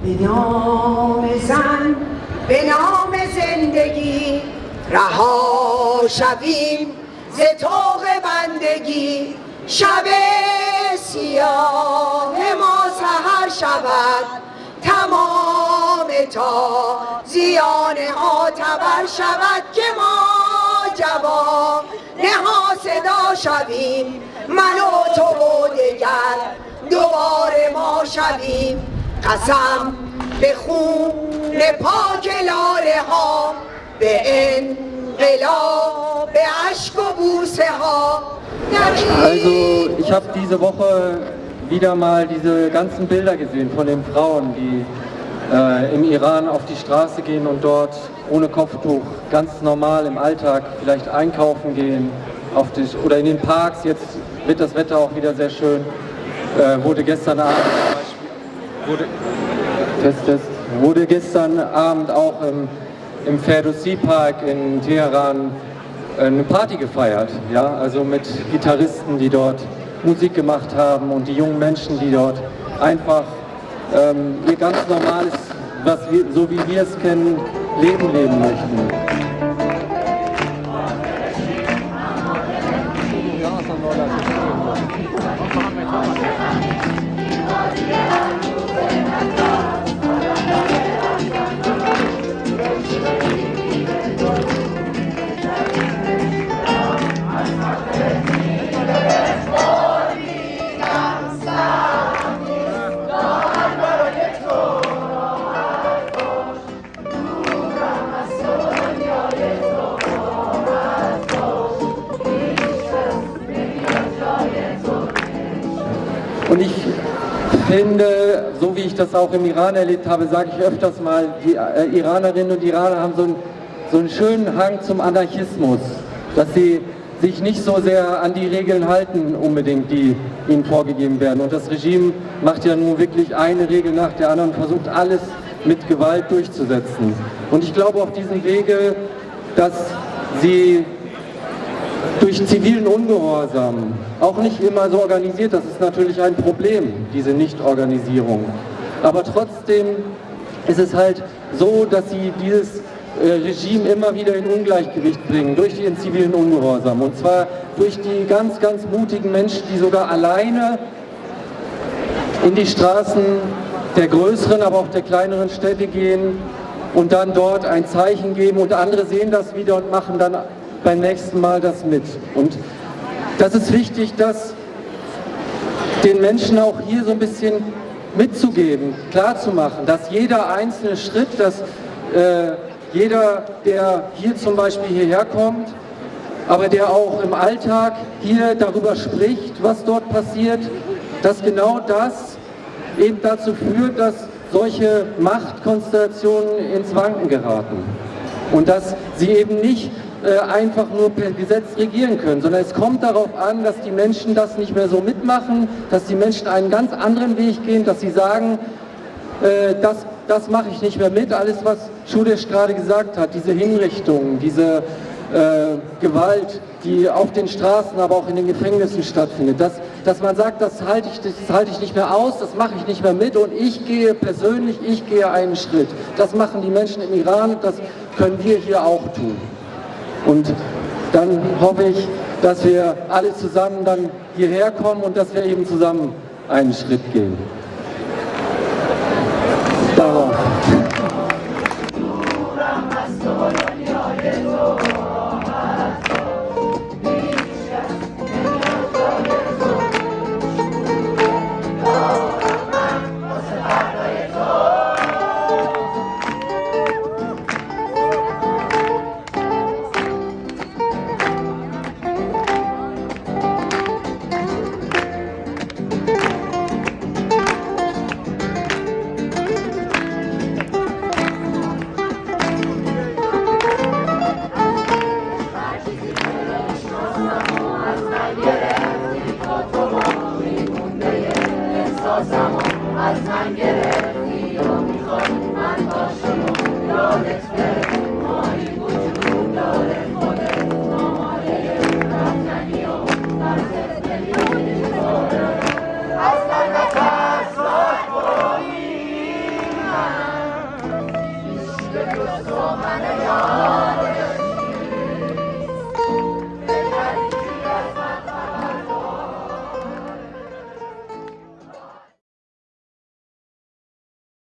به نام زن به نام زندگی رها شویم ز طوق بندگی. شب سیاه ما سهر شود تمام تا زیان ها تبر شود که ما جواب نها صدا شویم. من و تو و دگر دوباره ما شویم. قسم به خون پاک لاله ها به انقلاب به عشق و بوسه ها Also ich habe diese Woche wieder mal diese ganzen Bilder gesehen von den Frauen, die äh, im Iran auf die Straße gehen und dort ohne Kopftuch ganz normal im Alltag vielleicht einkaufen gehen auf die, oder in den Parks. Jetzt wird das Wetter auch wieder sehr schön. Äh, wurde gestern Abend wurde, Test, Test, wurde gestern Abend auch im, im Ferdowsi Park in Teheran eine Party gefeiert, ja, also mit Gitarristen, die dort Musik gemacht haben und die jungen Menschen, die dort einfach ähm, ihr ganz normales, was wir, so wie wir es kennen, Leben leben möchten. Und ich finde, so wie ich das auch im Iran erlebt habe, sage ich öfters mal, die äh, Iranerinnen und Iraner haben so einen, so einen schönen Hang zum Anarchismus, dass sie sich nicht so sehr an die Regeln halten unbedingt, die ihnen vorgegeben werden. Und das Regime macht ja nun wirklich eine Regel nach der anderen und versucht alles mit Gewalt durchzusetzen. Und ich glaube auf diesem Wege, dass sie durch zivilen Ungehorsam, auch nicht immer so organisiert, das ist natürlich ein Problem, diese Nichtorganisierung. Aber trotzdem ist es halt so, dass sie dieses äh, Regime immer wieder in Ungleichgewicht bringen, durch den zivilen Ungehorsam. Und zwar durch die ganz, ganz mutigen Menschen, die sogar alleine in die Straßen der größeren, aber auch der kleineren Städte gehen und dann dort ein Zeichen geben und andere sehen das wieder und machen dann beim nächsten Mal das mit. Und das ist wichtig, das den Menschen auch hier so ein bisschen mitzugeben, klarzumachen, dass jeder einzelne Schritt, dass äh, jeder, der hier zum Beispiel hierher kommt, aber der auch im Alltag hier darüber spricht, was dort passiert, dass genau das eben dazu führt, dass solche Machtkonstellationen ins Wanken geraten. Und dass sie eben nicht äh, einfach nur per Gesetz regieren können, sondern es kommt darauf an, dass die Menschen das nicht mehr so mitmachen, dass die Menschen einen ganz anderen Weg gehen, dass sie sagen, äh, das, das mache ich nicht mehr mit, alles was Schudesch gerade gesagt hat, diese Hinrichtungen, diese äh, Gewalt, die auf den Straßen, aber auch in den Gefängnissen stattfindet. Dass, dass man sagt, das halte, ich, das halte ich nicht mehr aus, das mache ich nicht mehr mit und ich gehe persönlich, ich gehe einen Schritt. Das machen die Menschen im Iran, das können wir hier auch tun. Und dann hoffe ich, dass wir alle zusammen dann hierher kommen und dass wir eben zusammen einen Schritt gehen. من گرفتی و می‌خوای من باشم و یادت